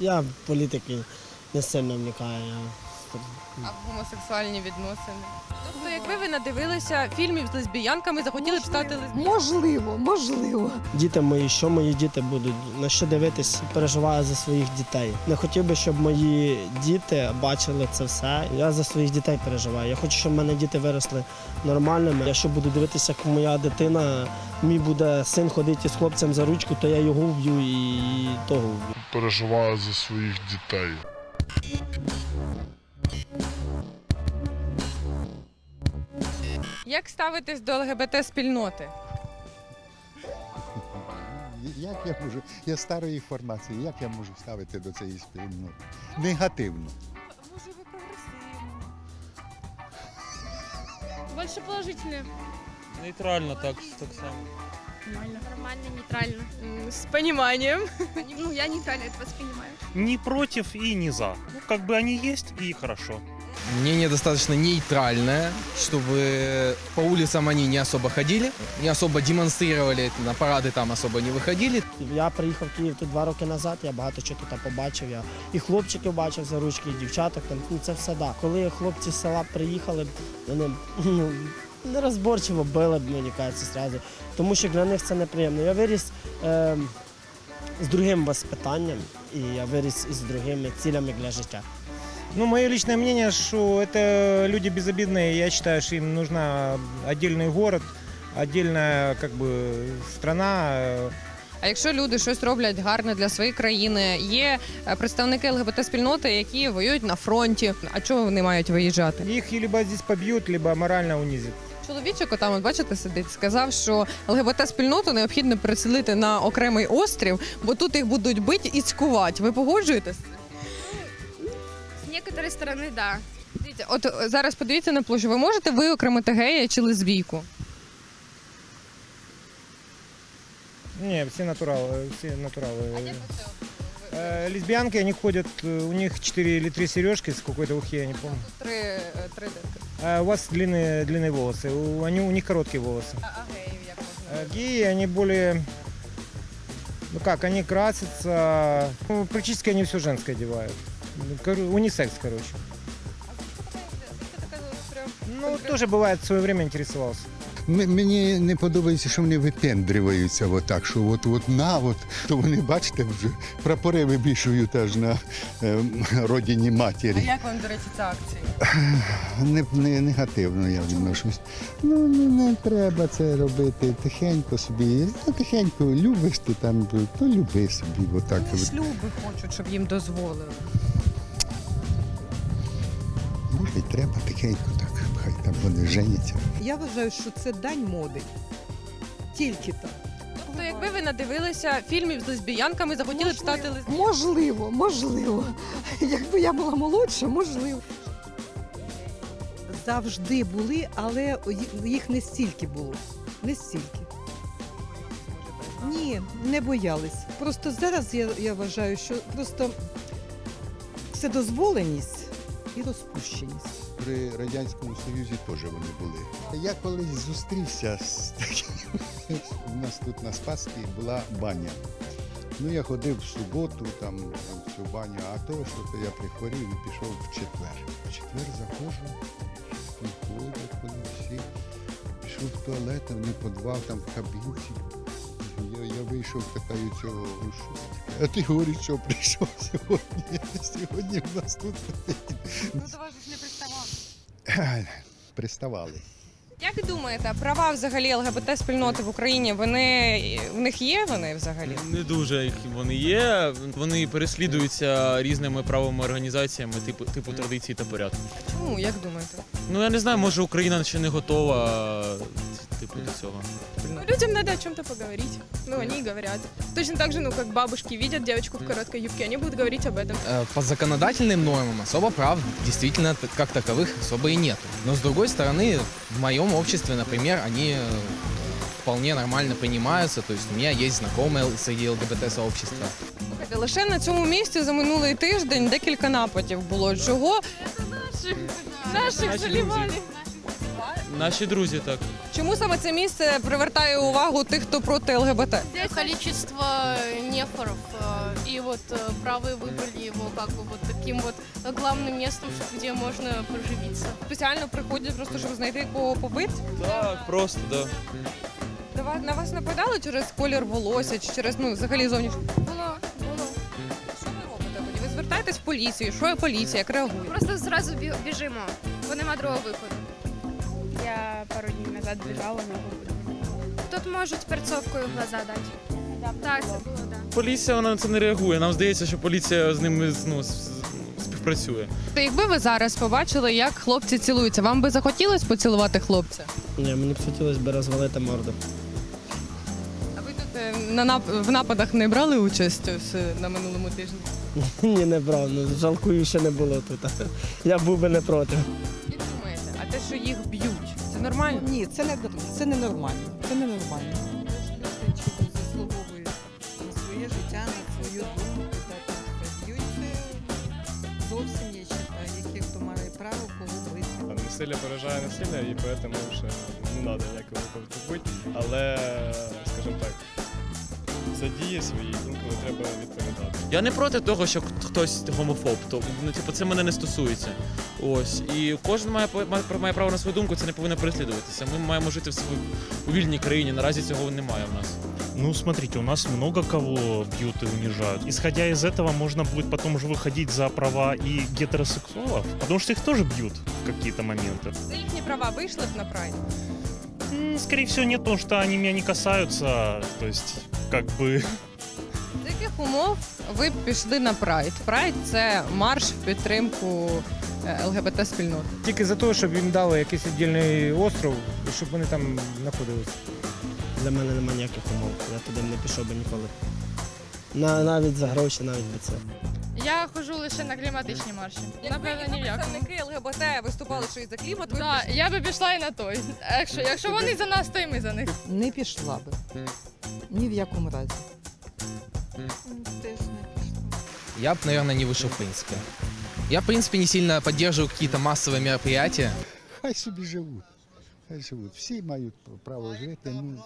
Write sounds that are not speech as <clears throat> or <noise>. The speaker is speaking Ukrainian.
Я в політики не сильно вникаю. Я... А гомосексуальні відносини. Тобто, якби ви надивилися фільмів з лесбіянками, захотіли б стати лесбіянкою? Можливо, можливо. Діти мої, що мої діти будуть, на що дивитись, переживаю за своїх дітей. Не хотів би, щоб мої діти бачили це все. Я за своїх дітей переживаю. Я хочу, щоб в мене діти виросли нормальними. Якщо буду дивитися, як моя дитина, мій буде син ходити з хлопцем за ручку, то я його вб'ю і того вб'ю. Переживаю за своїх дітей. Як ставитесь до ЛГБТ спільноти? Як я можу? Я старої формації, як я можу ставити до цієї спільноти? Негативно. Може, ви прогресивні? Больше положительные. Нейтрально так, так само. Нормально. Нормально, нейтрально. С пониманием. Ну, я нейтрально это воспринимаю. ни против и ни за. Ну, как бы они есть и хорошо. Мнение достаточно нейтральное, чтобы по улицам они не особо ходили, не особо демонстрировали, на парады там особо не выходили. Я приїхав в Київ тут два роки назад, я багато чого тут побачив. Я і хлопчиків бачив за ручки, і дівчаток там ну це все да. Коли хлопці з села приїхали, вони ну, нерозборчиво били б, мені кажеться, зразу. Тому що для них це неприємно. Я виріс е, з другим воспитанням, і я виріс із другими цілями для життя. Ну, мое личное мнение, что это люди безобидные. Я считаю, что им нужна отдельный город, отдельная как бы страна. э, А якщо люди щось роблять гарне для своєї країни, є е, представники ЛГБТ спільноти, які воюють на фронті. А чого вони мають виїжджати? Их либо здесь побьют, либо морально унизят. Чоловічок, отам, от бачите, сидить, сказав, що ЛГБТ спільноту необхідно переселити на окремий острів, бо тут їх будуть бити і цькувати. Ви погоджуєтесь? С некоторой стороны, да. Дивіться, от е, зараз подивіться на площу. Ви можете виокремити гея чи лесбійку? Не, все натуралы, все натуралы. Э, лесбиянки, они ходят, э, у них 4 или 3 сережки с какой-то ухи, я не помню. Три, е, три дитки. А у вас длинные, длинные волосы, у, они, у них короткие волосы. А, а геїв як? Э, Геи, они более... Ну как, они красятся... Ну, практически они все женское одевают. Ну, кор- Унисекс, короче. Ну, тоже бывает, в свое время интересовался. Мені не подобається, що вони випендрюються отак, що от, от на, от, то вони, бачите, вже прапори вибішують аж на е, родині А як вам, до речі, ця акція? Не, не, негативно я відношусь. Ну, не, не треба це робити тихенько собі. Ну, тихенько любиш ти там, то люби собі. Отак. Вони шлюби хочуть, щоб їм дозволили. Може, й треба тихенько. Хай там вони женяться. Я вважаю, що це дань моди. Тільки так. Тобто, якби ви надивилися фільмів з лесбіянками, захотіли б стати лесбіянкою? Можливо, можливо. Якби я була молодша, можливо. Завжди були, але їх не стільки було. Не стільки. Ні, не боялись. Просто зараз я, я вважаю, що просто вседозволеність і розпущеність. При Радянському Союзі теж вони були. Я колись зустрівся з таким. У нас тут на Спасській була баня. Ну, я ходив в суботу, там в цю баню, а то, що то я прихворів і пішов в четвер. В четвер заходжу, всі ходять, вони всі. Пішов в туалет, там не подвал, там в кабінці. Вийшов, питаю цього, «Ну, що а ти говориш, що прийшов сьогодні. Сьогодні в нас тут Ну, до вас ж не приставав. <clears throat> приставали. Як думаєте, права взагалі ЛГБТ спільноти в Україні, вони в них є вони взагалі? Не дуже їх вони є. Вони переслідуються різними правовими організаціями, типу типу традиції та порядку. Чому, як думаєте? Ну я не знаю, може Україна ще не готова типу до цього. Ну, людям надо о чем-то поговорить. Ну, они и говорят. Точно так же, ну, как бабушки видят девочку в короткой юбке, они будут говорить об этом. Э, По законодательным нормам особо прав действительно т- как таковых особо и нету. Но с другой стороны, в моем обществе, например, они э, вполне нормально принимаются. То есть у меня есть знакомые среди ЛГБТ-сообщества. Слухайте, лише на цьому місці за минулий тиждень декілька нападів було. Чого? Наших Наши заливали. Наші друзі так. Чому саме це місце привертає увагу тих, хто проти ЛГБТ? Количество нефоров и вот э, правые выбрали его как бы вот таким вот э, главным местом, что- где можно поживиться. Спеціально приходять просто, щоб знайти кого побити. Так, просто, да. На вас, на вас нападали через колір волосся чи через ну взагалі зовнішню? Було, було. Що ви робите тоді? Ви звертаєтесь в поліцію? Що поліція? Як реагує? Просто зразу бі- біжимо, бо нема другого виходу. Я пару дней назад бежала, но Тут можуть перцовкою в глаза дати. Так, це було, так. Да. Поліція вона на це не реагує. Нам здається, що поліція з ними ну, співпрацює. То якби ви зараз побачили, як хлопці цілуються, вам би захотілося поцілувати хлопця? Ні, мені б хотілося б розвалити морду. А ви тут е, на нап- в нападах не брали участь ось е, на минулому тижні? <laughs> Ні, не брав, ну жалкую, що не було тут. <laughs> Я був би не проти. Це нормально? Ні, це не це ненормально. Це ненормально. Люди чогось заслуговують на своє життя, на свою думку, б'ють зовсім я вважаю, хто має право кого бити. Насилля поражає насилля, і тому вже не треба ніякого виходу. Але, скажімо так, за дії свої інколи треба відповідати. Я не проти того, що хтось гомофоб. То ну, типу, це мене не стосується. Ось. І кожен має, має, має право на свою думку, це не повинно переслідуватися. Ми маємо жити в своїй у вільній країні. Наразі цього немає в нас. Ну, смотрите, у нас много кого бьют и унижают. Исходя из этого, можно будет потом уже выходить за права и гетеросексуалов, потому что их тоже бьют в какие-то моменты. За їхні права вийшли б на прайд? М, Скорее всего, нет, потому что они меня не касаются. То есть, как бы... З яких умов ви б пішли на прайд? Прайд це марш в підтримку е, ЛГБТ спільноти. Тільки за те, щоб їм дали якийсь віддільний остров, і щоб вони там знаходилися. Для мене немає ніяких умов. Я туди не пішов би ніколи. На, навіть за гроші, навіть би це. Я хожу лише на кліматичні марші. Напевно, ні в представники ЛГБТ виступали, що і за клімат, Да, я би пішла і на той. Якщо, якщо вони за нас, то і ми за них. Не пішла би. Ні в якому разі. Теж не пішла. Я бы, наверное, не вышел в принципе. Я, в принципе, не сильно поддерживаю какие-то массовые мероприятия. Хай собі живуть. Хай живуть. Всі мають право жити. Ну,